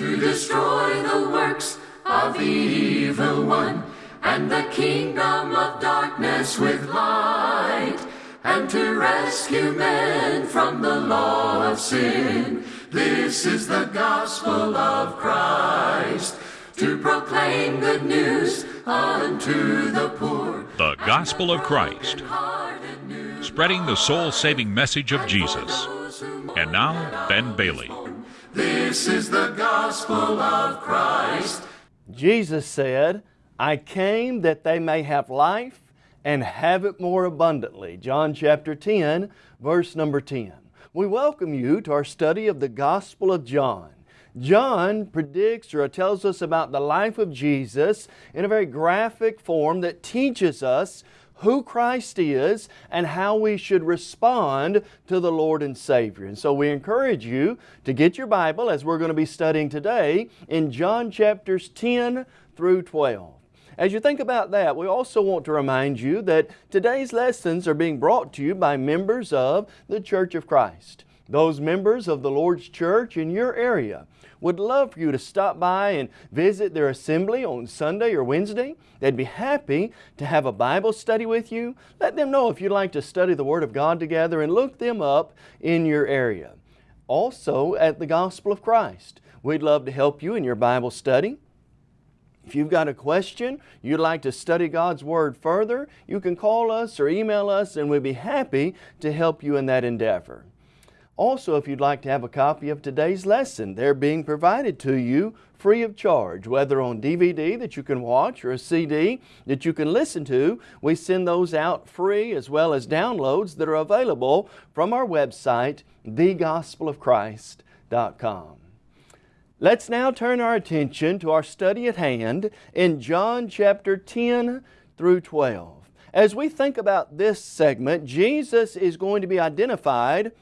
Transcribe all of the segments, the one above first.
to destroy the works of the evil one and the kingdom of darkness with light and to rescue men from the law of sin. This is the gospel of Christ to proclaim good news unto the poor. The Gospel of Christ, spreading the soul saving message of Jesus. And now, Ben Bailey. This is the gospel of Christ. Jesus said, I came that they may have life and have it more abundantly. John chapter 10, verse number 10. We welcome you to our study of the Gospel of John. John predicts or tells us about the life of Jesus in a very graphic form that teaches us who Christ is and how we should respond to the Lord and Savior. And so we encourage you to get your Bible as we're going to be studying today in John chapters 10 through 12. As you think about that, we also want to remind you that today's lessons are being brought to you by members of the Church of Christ. Those members of the Lord's church in your area would love for you to stop by and visit their assembly on Sunday or Wednesday. They'd be happy to have a Bible study with you. Let them know if you'd like to study the Word of God together and look them up in your area. Also at the Gospel of Christ, we'd love to help you in your Bible study. If you've got a question, you'd like to study God's Word further, you can call us or email us and we'd be happy to help you in that endeavor. Also, if you'd like to have a copy of today's lesson, they're being provided to you free of charge, whether on DVD that you can watch or a CD that you can listen to. We send those out free as well as downloads that are available from our website, thegospelofchrist.com. Let's now turn our attention to our study at hand in John chapter 10 through 12. As we think about this segment, Jesus is going to be identified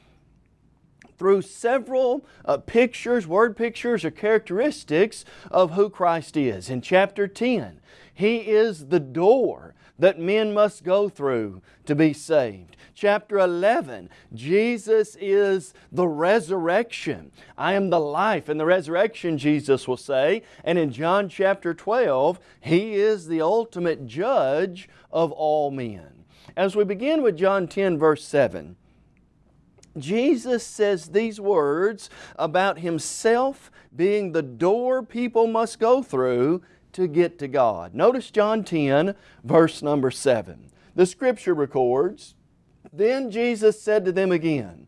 through several uh, pictures, word pictures, or characteristics of who Christ is. In chapter 10, He is the door that men must go through to be saved. Chapter 11, Jesus is the resurrection. I am the life and the resurrection, Jesus will say. And in John chapter 12, He is the ultimate judge of all men. As we begin with John 10 verse 7, Jesus says these words about Himself being the door people must go through to get to God. Notice John 10, verse number 7. The Scripture records, Then Jesus said to them again,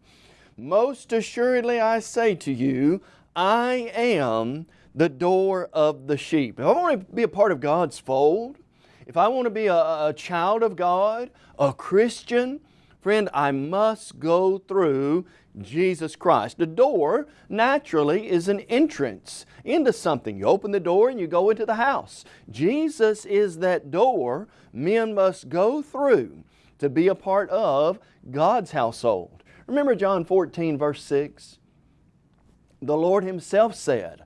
Most assuredly I say to you, I am the door of the sheep. If I want to be a part of God's fold, if I want to be a, a child of God, a Christian, Friend, I must go through Jesus Christ. The door naturally is an entrance into something. You open the door and you go into the house. Jesus is that door men must go through to be a part of God's household. Remember John 14 verse 6? The Lord Himself said,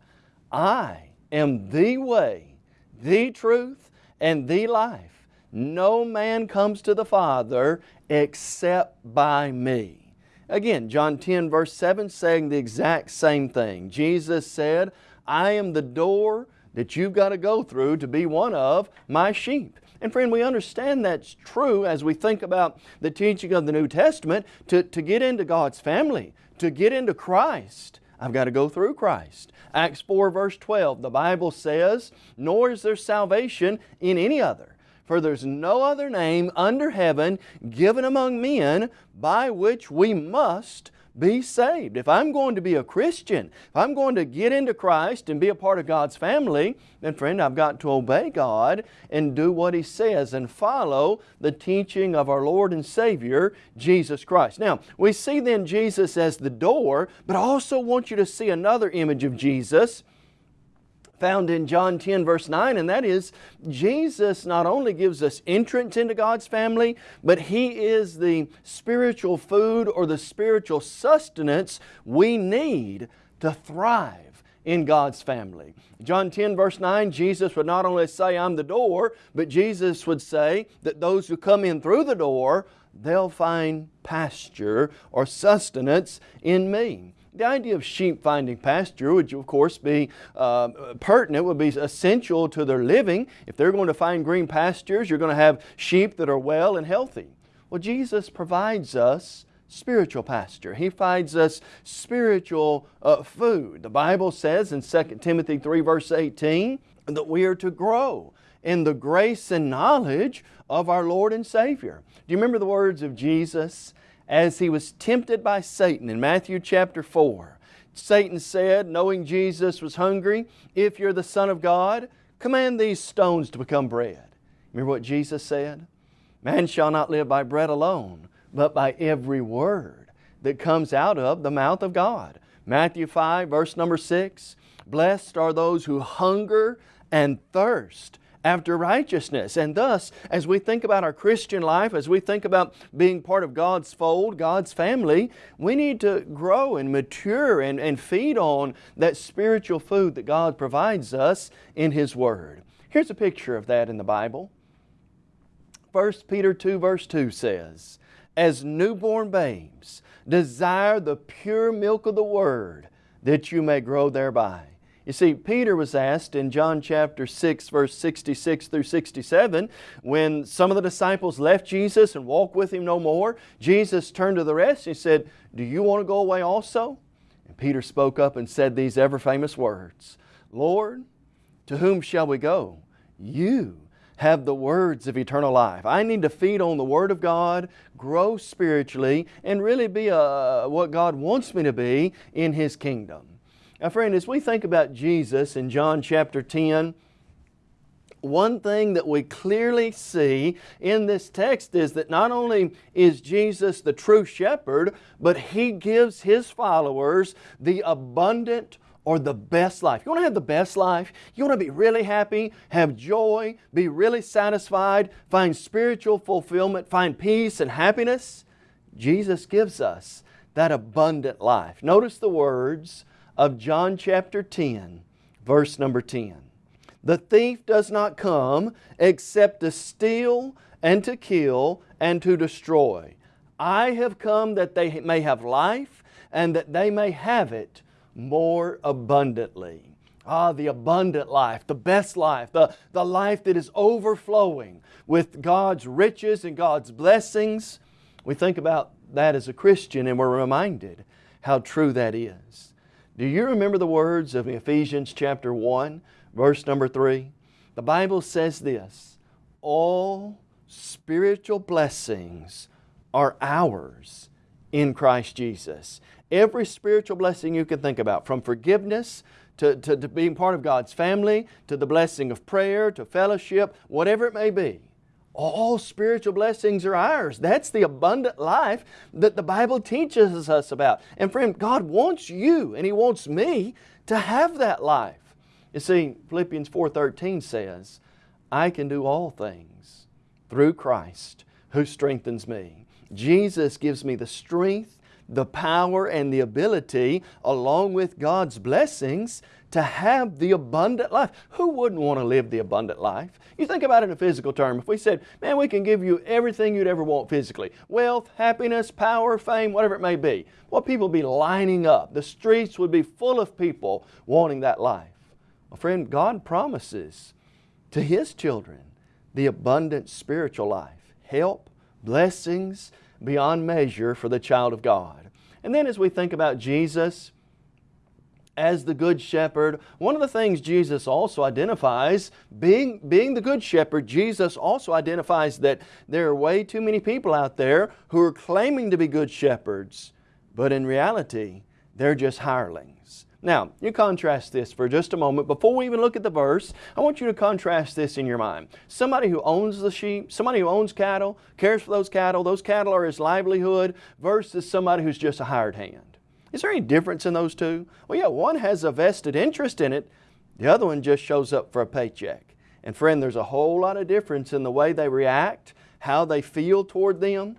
I am the way, the truth, and the life. No man comes to the Father except by me. Again, John 10 verse 7 saying the exact same thing. Jesus said, I am the door that you've got to go through to be one of my sheep. And friend, we understand that's true as we think about the teaching of the New Testament. To, to get into God's family, to get into Christ, I've got to go through Christ. Acts 4 verse 12, the Bible says, Nor is there salvation in any other for there's no other name under heaven given among men by which we must be saved. If I'm going to be a Christian, if I'm going to get into Christ and be a part of God's family, then friend, I've got to obey God and do what He says and follow the teaching of our Lord and Savior, Jesus Christ. Now, we see then Jesus as the door, but I also want you to see another image of Jesus found in John 10 verse 9 and that is Jesus not only gives us entrance into God's family but He is the spiritual food or the spiritual sustenance we need to thrive in God's family. John 10 verse 9 Jesus would not only say I'm the door but Jesus would say that those who come in through the door they'll find pasture or sustenance in me. The idea of sheep finding pasture would of course be uh, pertinent, would be essential to their living. If they're going to find green pastures, you're going to have sheep that are well and healthy. Well, Jesus provides us spiritual pasture. He finds us spiritual uh, food. The Bible says in 2 Timothy 3 verse 18 that we are to grow in the grace and knowledge of our Lord and Savior. Do you remember the words of Jesus as He was tempted by Satan in Matthew chapter 4? Satan said, knowing Jesus was hungry, if you're the Son of God, command these stones to become bread. Remember what Jesus said? Man shall not live by bread alone, but by every word that comes out of the mouth of God. Matthew 5 verse number 6, Blessed are those who hunger and thirst after righteousness. And thus, as we think about our Christian life, as we think about being part of God's fold, God's family, we need to grow and mature and, and feed on that spiritual food that God provides us in His Word. Here's a picture of that in the Bible. 1 Peter 2 verse 2 says, as newborn babes, desire the pure milk of the Word, that you may grow thereby. You see, Peter was asked in John chapter 6, verse 66 through 67, when some of the disciples left Jesus and walked with Him no more, Jesus turned to the rest and He said, Do you want to go away also? And Peter spoke up and said these ever famous words, Lord, to whom shall we go? You have the words of eternal life. I need to feed on the Word of God, grow spiritually, and really be a, what God wants me to be in His kingdom. Now friend, as we think about Jesus in John chapter 10, one thing that we clearly see in this text is that not only is Jesus the true shepherd, but He gives His followers the abundant or the best life. You want to have the best life? You want to be really happy, have joy, be really satisfied, find spiritual fulfillment, find peace and happiness? Jesus gives us that abundant life. Notice the words of John chapter 10, verse number 10. The thief does not come except to steal and to kill and to destroy. I have come that they may have life and that they may have it more abundantly. Ah, the abundant life, the best life, the, the life that is overflowing with God's riches and God's blessings. We think about that as a Christian and we're reminded how true that is. Do you remember the words of Ephesians chapter 1, verse number 3? The Bible says this, all spiritual blessings are ours in Christ Jesus. Every spiritual blessing you can think about, from forgiveness to, to, to, being part of God's family, to the blessing of prayer, to fellowship, whatever it may be. All spiritual blessings are ours. That's the abundant life that the Bible teaches us about. And friend, God wants you and He wants me to have that life. You see, Philippians 4.13 says, I can do all things through Christ who strengthens me. Jesus gives me the strength the power and the ability along with God's blessings to have the abundant life. Who wouldn't want to live the abundant life? You think about it in a physical term. If we said, man, we can give you everything you'd ever want physically, wealth, happiness, power, fame, whatever it may be, what people would be lining up. The streets would be full of people wanting that life. Well, friend, God promises to His children the abundant spiritual life, help, blessings, beyond measure for the child of God. And then as we think about Jesus as the Good Shepherd, one of the things Jesus also identifies, being, being the Good Shepherd, Jesus also identifies that there are way too many people out there who are claiming to be Good Shepherds, but in reality, they're just hirelings. Now, you contrast this for just a moment. Before we even look at the verse, I want you to contrast this in your mind. Somebody who owns the sheep, somebody who owns cattle, cares for those cattle, those cattle are his livelihood, versus somebody who's just a hired hand. Is there any difference in those two? Well, yeah, one has a vested interest in it, the other one just shows up for a paycheck. And friend, there's a whole lot of difference in the way they react, how they feel toward them,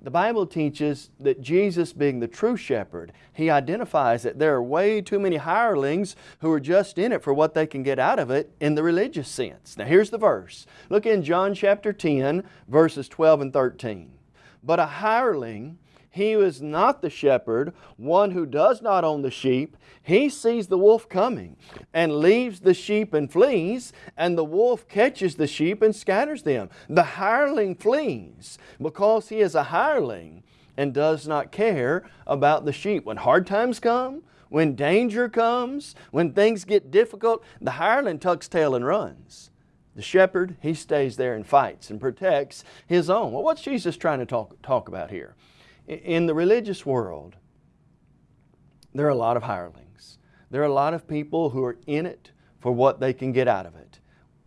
the Bible teaches that Jesus being the true shepherd, He identifies that there are way too many hirelings who are just in it for what they can get out of it in the religious sense. Now here's the verse. Look in John chapter 10 verses 12 and 13. But a hireling he is not the shepherd, one who does not own the sheep, he sees the wolf coming and leaves the sheep and flees, and the wolf catches the sheep and scatters them. The hireling flees because he is a hireling and does not care about the sheep. When hard times come, when danger comes, when things get difficult, the hireling tucks tail and runs. The shepherd, he stays there and fights and protects his own. Well, what's Jesus trying to talk, talk about here? In the religious world, there are a lot of hirelings. There are a lot of people who are in it for what they can get out of it.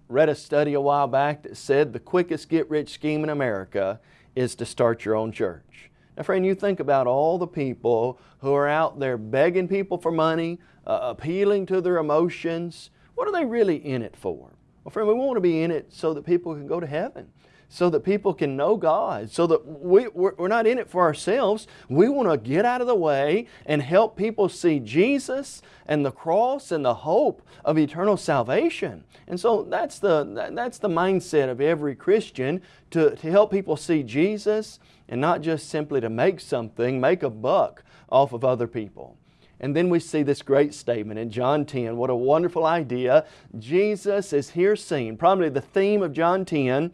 Read a study a while back that said the quickest get-rich scheme in America is to start your own church. Now friend, you think about all the people who are out there begging people for money, uh, appealing to their emotions. What are they really in it for? Well friend, we want to be in it so that people can go to heaven so that people can know God, so that we, we're not in it for ourselves. We want to get out of the way and help people see Jesus and the cross and the hope of eternal salvation. And so that's the, that's the mindset of every Christian to, to help people see Jesus and not just simply to make something, make a buck off of other people. And then we see this great statement in John 10. What a wonderful idea. Jesus is here seen, probably the theme of John 10,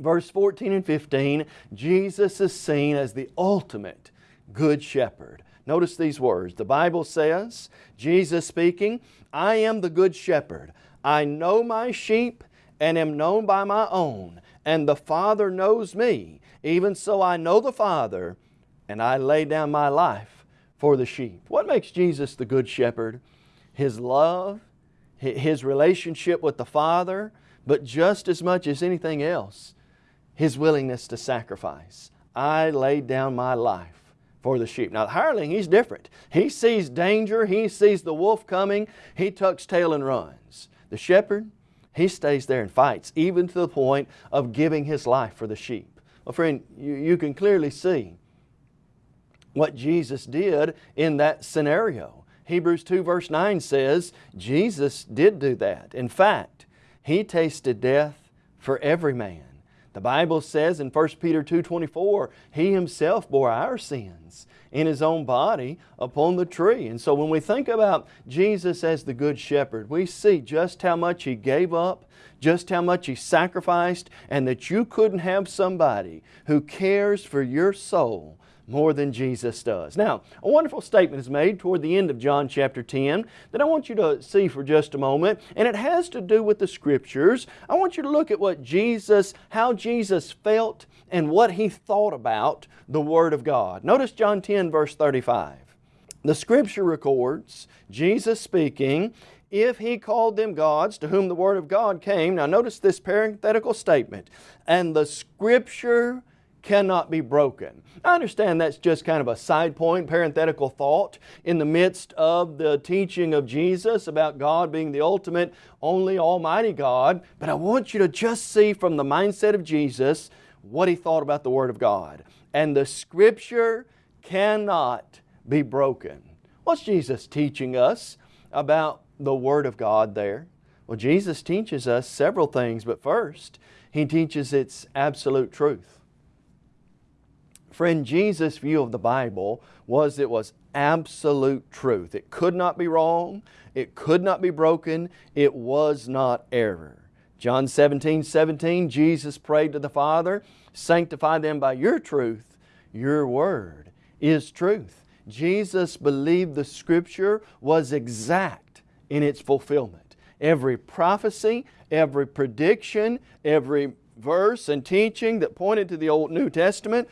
verse 14 and 15, Jesus is seen as the ultimate good shepherd. Notice these words. The Bible says, Jesus speaking, I am the good shepherd. I know my sheep and am known by my own, and the Father knows me. Even so I know the Father, and I lay down my life for the sheep. What makes Jesus the good shepherd? His love, His relationship with the Father, but just as much as anything else, his willingness to sacrifice. I laid down my life for the sheep. Now the hireling, he's different. He sees danger, he sees the wolf coming, he tucks tail and runs. The shepherd, he stays there and fights, even to the point of giving his life for the sheep. Well friend, you, you can clearly see what Jesus did in that scenario. Hebrews 2 verse 9 says, Jesus did do that. In fact, He tasted death for every man. The Bible says in 1 Peter 2.24, He Himself bore our sins in His own body upon the tree. And so when we think about Jesus as the Good Shepherd, we see just how much He gave up, just how much He sacrificed, and that you couldn't have somebody who cares for your soul more than Jesus does. Now, a wonderful statement is made toward the end of John chapter 10 that I want you to see for just a moment, and it has to do with the Scriptures. I want you to look at what Jesus, how Jesus felt and what He thought about the Word of God. Notice John 10 verse 35. The Scripture records Jesus speaking, if He called them gods to whom the Word of God came, now notice this parenthetical statement, and the Scripture cannot be broken. I understand that's just kind of a side point, parenthetical thought in the midst of the teaching of Jesus about God being the ultimate, only Almighty God, but I want you to just see from the mindset of Jesus what He thought about the Word of God. And the Scripture cannot be broken. What's Jesus teaching us about the Word of God there? Well, Jesus teaches us several things, but first, He teaches its absolute truth. Friend, Jesus' view of the Bible was it was absolute truth. It could not be wrong. It could not be broken. It was not error. John 17, 17, Jesus prayed to the Father, sanctify them by your truth. Your word is truth. Jesus believed the Scripture was exact in its fulfillment. Every prophecy, every prediction, every verse and teaching that pointed to the Old New Testament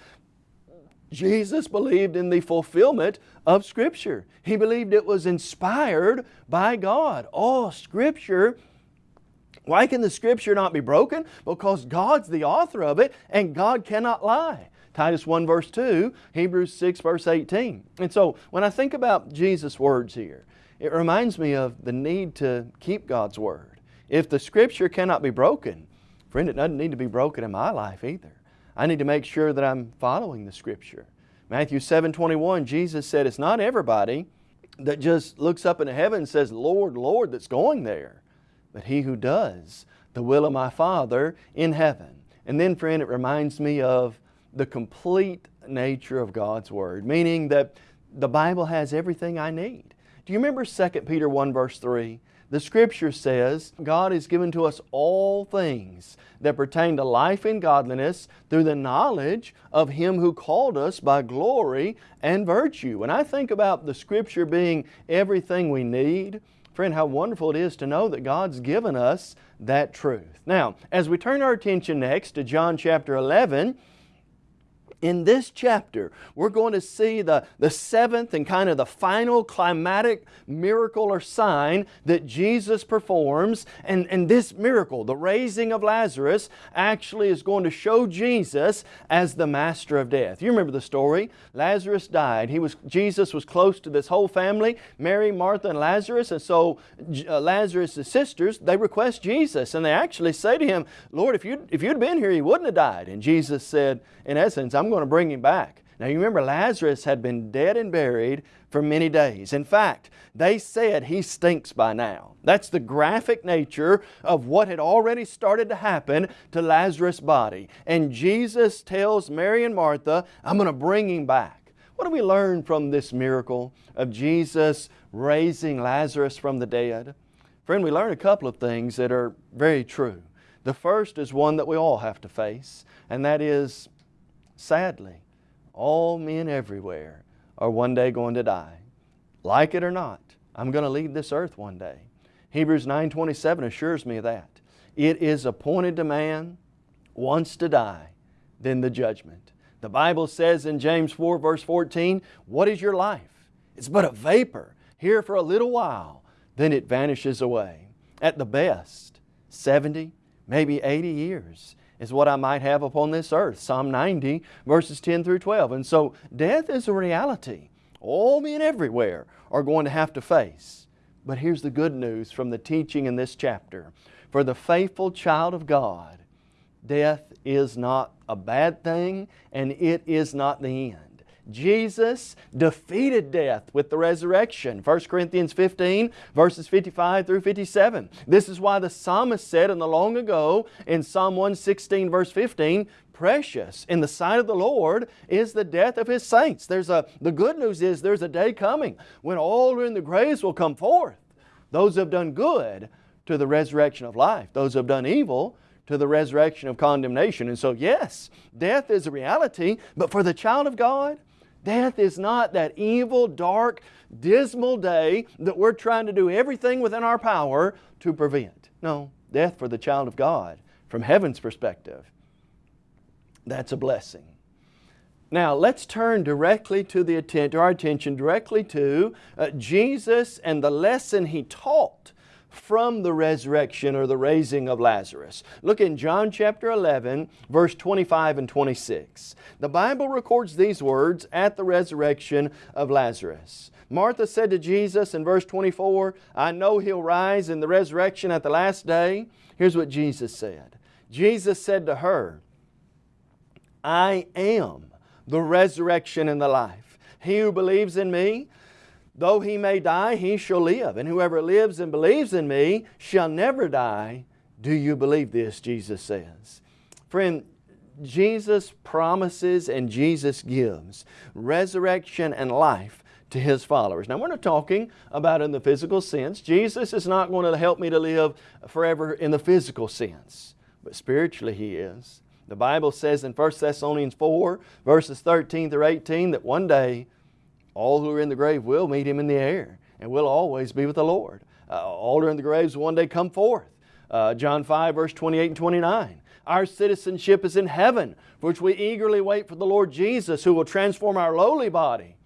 Jesus believed in the fulfillment of Scripture. He believed it was inspired by God. All Scripture, why can the Scripture not be broken? Because God's the author of it and God cannot lie. Titus 1 verse 2, Hebrews 6 verse 18. And so when I think about Jesus' words here, it reminds me of the need to keep God's Word. If the Scripture cannot be broken, friend, it doesn't need to be broken in my life either. I need to make sure that I'm following the Scripture. Matthew 7, 21, Jesus said, it's not everybody that just looks up into heaven and says, Lord, Lord, that's going there, but he who does the will of my Father in heaven. And then, friend, it reminds me of the complete nature of God's Word, meaning that the Bible has everything I need. Do you remember 2 Peter 1 verse 3? The Scripture says, God has given to us all things that pertain to life and godliness through the knowledge of Him who called us by glory and virtue. When I think about the Scripture being everything we need, friend, how wonderful it is to know that God's given us that truth. Now, as we turn our attention next to John chapter 11, in this chapter, we're going to see the, the seventh and kind of the final climatic miracle or sign that Jesus performs. And, and this miracle, the raising of Lazarus, actually is going to show Jesus as the master of death. You remember the story. Lazarus died. He was, Jesus was close to this whole family, Mary, Martha, and Lazarus. And so uh, Lazarus' sisters, they request Jesus. And they actually say to him, Lord, if you'd, if you'd been here, he wouldn't have died. And Jesus said, in essence, I'm going to bring him back. Now you remember Lazarus had been dead and buried for many days. In fact, they said he stinks by now. That's the graphic nature of what had already started to happen to Lazarus' body. And Jesus tells Mary and Martha, I'm going to bring him back. What do we learn from this miracle of Jesus raising Lazarus from the dead? Friend, we learn a couple of things that are very true. The first is one that we all have to face, and that is Sadly, all men everywhere are one day going to die. Like it or not, I'm going to leave this earth one day. Hebrews 9.27 assures me of that. It is appointed to man once to die, then the judgment. The Bible says in James 4 verse 14, What is your life? It's but a vapor, here for a little while, then it vanishes away. At the best, 70, maybe 80 years is what I might have upon this earth. Psalm 90 verses 10 through 12. And so death is a reality. All men everywhere are going to have to face. But here's the good news from the teaching in this chapter. For the faithful child of God, death is not a bad thing and it is not the end. Jesus defeated death with the resurrection. 1 Corinthians 15 verses 55 through 57. This is why the psalmist said in the long ago in Psalm 116 verse 15, precious in the sight of the Lord is the death of His saints. There's a, the good news is there's a day coming when all who are in the graves will come forth. Those who have done good to the resurrection of life. Those who have done evil to the resurrection of condemnation. And so yes, death is a reality, but for the child of God, Death is not that evil, dark, dismal day that we're trying to do everything within our power to prevent. No, death for the child of God, from heaven's perspective, that's a blessing. Now let's turn directly to, the, to our attention directly to uh, Jesus and the lesson He taught from the resurrection or the raising of Lazarus. Look in John chapter 11, verse 25 and 26. The Bible records these words at the resurrection of Lazarus. Martha said to Jesus in verse 24, I know He'll rise in the resurrection at the last day. Here's what Jesus said. Jesus said to her, I am the resurrection and the life. He who believes in me, Though he may die, he shall live. And whoever lives and believes in me shall never die. Do you believe this? Jesus says. Friend, Jesus promises and Jesus gives resurrection and life to His followers. Now we're not talking about in the physical sense. Jesus is not going to help me to live forever in the physical sense, but spiritually He is. The Bible says in 1 Thessalonians 4 verses 13 through 18 that one day all who are in the grave will meet Him in the air and will always be with the Lord. Uh, all who are in the graves will one day come forth. Uh, John 5 verse 28 and 29. Our citizenship is in heaven, for which we eagerly wait for the Lord Jesus who will transform our lowly body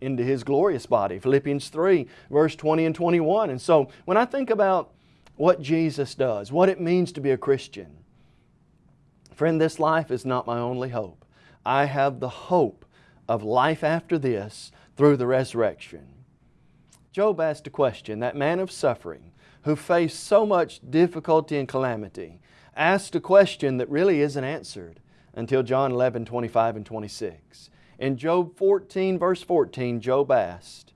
into His glorious body. Philippians 3 verse 20 and 21. And so when I think about what Jesus does, what it means to be a Christian, friend, this life is not my only hope. I have the hope of life after this through the resurrection. Job asked a question, that man of suffering who faced so much difficulty and calamity, asked a question that really isn't answered until John 11, 25 and 26. In Job 14 verse 14, Job asked,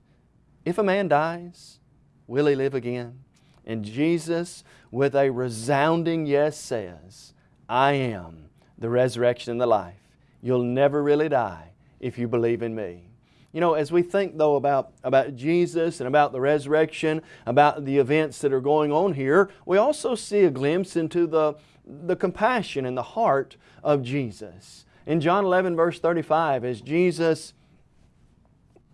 If a man dies, will he live again? And Jesus with a resounding yes says, I am the resurrection and the life. You'll never really die if you believe in me. You know, as we think though about, about Jesus and about the resurrection, about the events that are going on here, we also see a glimpse into the, the compassion and the heart of Jesus. In John 11 verse 35, as Jesus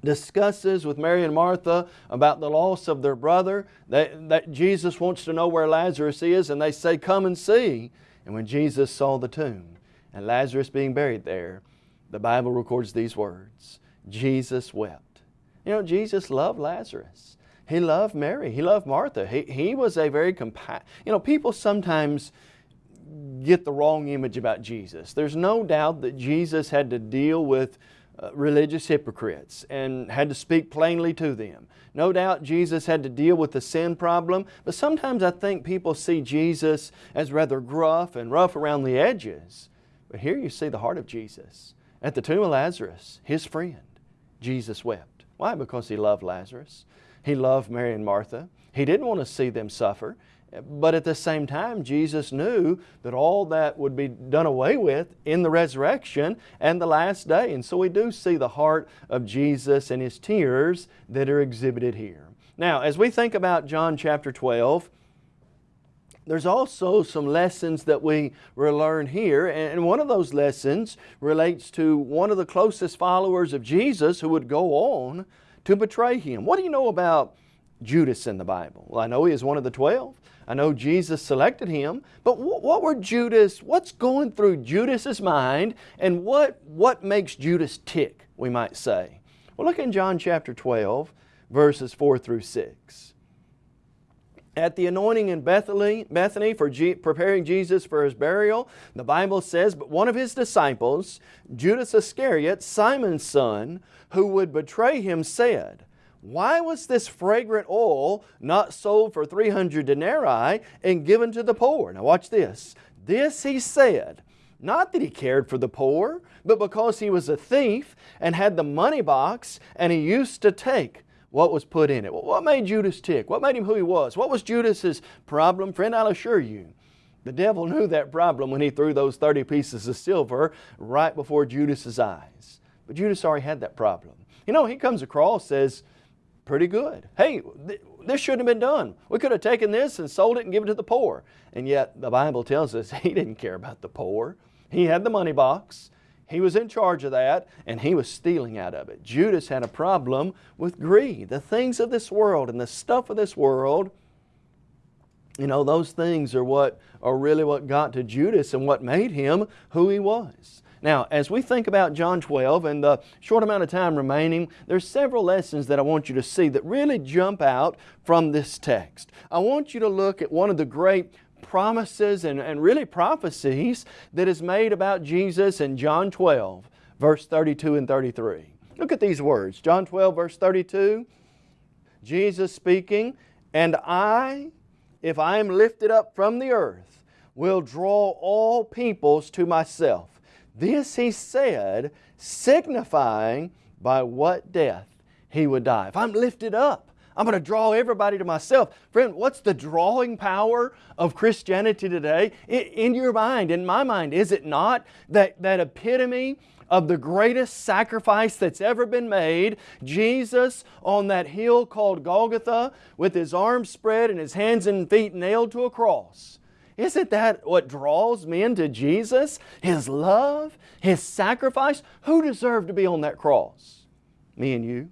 discusses with Mary and Martha about the loss of their brother, that, that Jesus wants to know where Lazarus is, and they say, come and see. And when Jesus saw the tomb and Lazarus being buried there, the Bible records these words, Jesus wept. You know, Jesus loved Lazarus. He loved Mary. He loved Martha. He, he was a very compa You know, people sometimes get the wrong image about Jesus. There's no doubt that Jesus had to deal with uh, religious hypocrites and had to speak plainly to them. No doubt Jesus had to deal with the sin problem, but sometimes I think people see Jesus as rather gruff and rough around the edges. But here you see the heart of Jesus. At the tomb of Lazarus, his friend, Jesus wept. Why? Because he loved Lazarus. He loved Mary and Martha. He didn't want to see them suffer. But at the same time, Jesus knew that all that would be done away with in the resurrection and the last day. And so we do see the heart of Jesus and His tears that are exhibited here. Now, as we think about John chapter 12, there's also some lessons that we learn here, and one of those lessons relates to one of the closest followers of Jesus who would go on to betray Him. What do you know about Judas in the Bible? Well, I know he is one of the twelve. I know Jesus selected him, but what were Judas, what's going through Judas's mind and what, what makes Judas tick, we might say? Well, look in John chapter 12, verses 4 through 6. At the anointing in Bethany, Bethany for G, preparing Jesus for His burial, the Bible says, But one of His disciples, Judas Iscariot, Simon's son, who would betray Him, said, why was this fragrant oil not sold for 300 denarii and given to the poor? Now watch this. This he said, not that he cared for the poor, but because he was a thief and had the money box and he used to take what was put in it. What made Judas tick? What made him who he was? What was Judas's problem? Friend, I'll assure you, the devil knew that problem when he threw those 30 pieces of silver right before Judas's eyes. But Judas already had that problem. You know, he comes across, says, pretty good. Hey, th this shouldn't have been done. We could have taken this and sold it and given it to the poor. And yet the Bible tells us he didn't care about the poor. He had the money box. He was in charge of that and he was stealing out of it. Judas had a problem with greed. The things of this world and the stuff of this world, you know, those things are what are really what got to Judas and what made him who he was. Now, as we think about John 12 and the short amount of time remaining, there's several lessons that I want you to see that really jump out from this text. I want you to look at one of the great promises and, and really prophecies that is made about Jesus in John 12, verse 32 and 33. Look at these words. John 12, verse 32, Jesus speaking, And I, if I am lifted up from the earth, will draw all peoples to myself. This he said, signifying by what death he would die. If I'm lifted up, I'm going to draw everybody to myself. Friend, what's the drawing power of Christianity today? In your mind, in my mind, is it not that, that epitome of the greatest sacrifice that's ever been made, Jesus on that hill called Golgotha with His arms spread and His hands and feet nailed to a cross. Isn't that what draws men to Jesus? His love, His sacrifice? Who deserved to be on that cross? Me and you.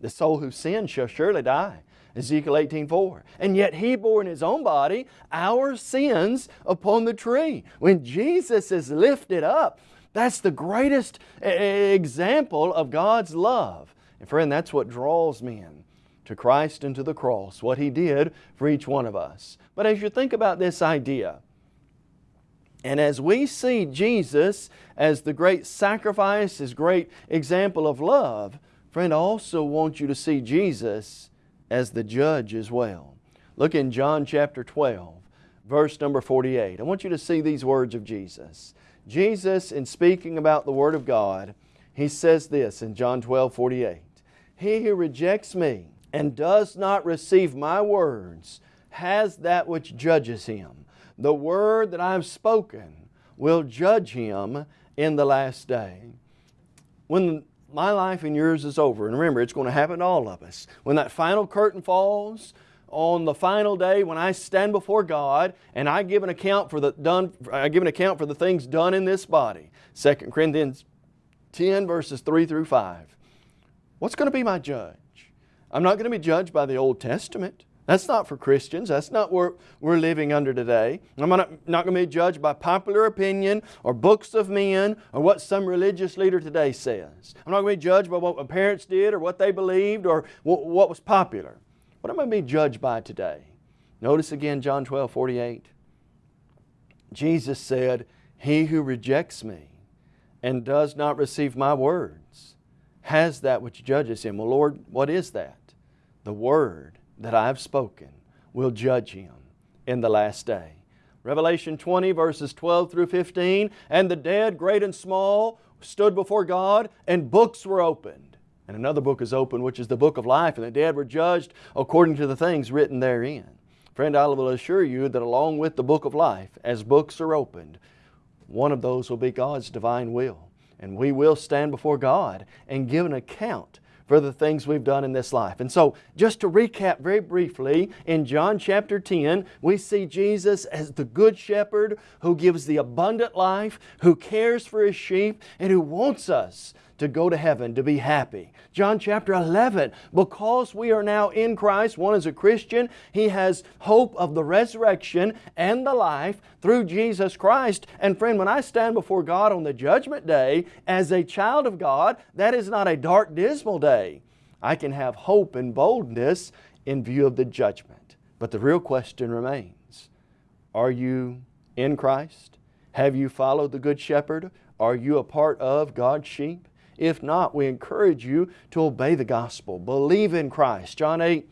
The soul who sins shall surely die. Ezekiel 18:4. And yet He bore in His own body our sins upon the tree. When Jesus is lifted up, that's the greatest example of God's love. And friend, that's what draws men to Christ and to the cross, what He did for each one of us. But as you think about this idea, and as we see Jesus as the great sacrifice, His great example of love, friend, I also want you to see Jesus as the judge as well. Look in John chapter 12, verse number 48. I want you to see these words of Jesus. Jesus, in speaking about the Word of God, He says this in John 12, 48. He who rejects me and does not receive my words has that which judges him. The word that I have spoken will judge him in the last day. when my life and yours is over, and remember, it's going to happen to all of us, when that final curtain falls, on the final day when I stand before God and I give an account for the done I give an account for the things done in this body. 2 Corinthians 10 verses 3 through 5. What's going to be my judge? I'm not going to be judged by the Old Testament. That's not for Christians. That's not what we're living under today. I'm not, not going to be judged by popular opinion or books of men or what some religious leader today says. I'm not going to be judged by what my parents did or what they believed or what, what was popular. What am I going to be judged by today? Notice again John 12, 48. Jesus said, He who rejects me and does not receive my words has that which judges him. Well, Lord, what is that? The word that I have spoken will judge him in the last day. Revelation 20 verses 12 through 15, and the dead, great and small, stood before God, and books were opened. And another book is opened, which is the book of life, and the dead were judged according to the things written therein. Friend, I will assure you that along with the book of life, as books are opened, one of those will be God's divine will. And we will stand before God and give an account for the things we've done in this life. And so, just to recap very briefly, in John chapter 10, we see Jesus as the Good Shepherd who gives the abundant life, who cares for His sheep, and who wants us to go to heaven, to be happy. John chapter 11, because we are now in Christ, one is a Christian, he has hope of the resurrection and the life through Jesus Christ. And friend, when I stand before God on the judgment day as a child of God, that is not a dark, dismal day. I can have hope and boldness in view of the judgment. But the real question remains, are you in Christ? Have you followed the Good Shepherd? Are you a part of God's sheep? If not, we encourage you to obey the gospel. Believe in Christ. John 8,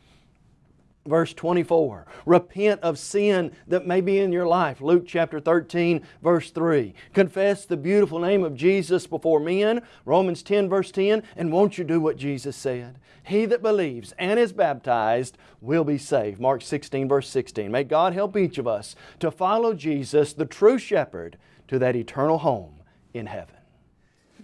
verse 24. Repent of sin that may be in your life. Luke chapter 13, verse 3. Confess the beautiful name of Jesus before men. Romans 10, verse 10. And won't you do what Jesus said? He that believes and is baptized will be saved. Mark 16, verse 16. May God help each of us to follow Jesus, the true shepherd, to that eternal home in heaven.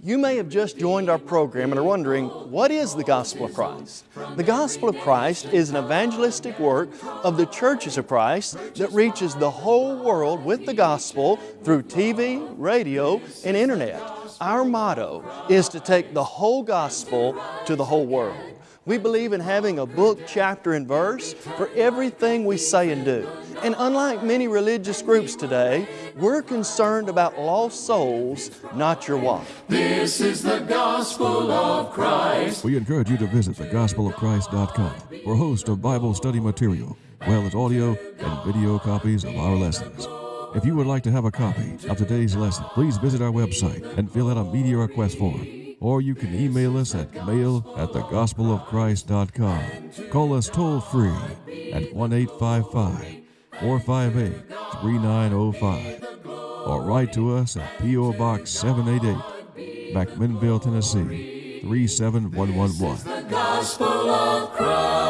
You may have just joined our program and are wondering, what is the Gospel of Christ? The Gospel of Christ is an evangelistic work of the churches of Christ that reaches the whole world with the Gospel through TV, radio, and Internet. Our motto is to take the whole Gospel to the whole world. We believe in having a book, chapter, and verse for everything we say and do. And unlike many religious groups today, we're concerned about lost souls, not your wife. This is the gospel of Christ. We encourage you to visit thegospelofchrist.com for a host of Bible study material, well as audio and video copies of our lessons. If you would like to have a copy of today's lesson, please visit our website and fill out a media request form or you can email us at mail at thegospelofchrist.com. Call us toll free at 1 855 458 3905 or write to us at P.O. Box 788, McMinnville, Tennessee 37111.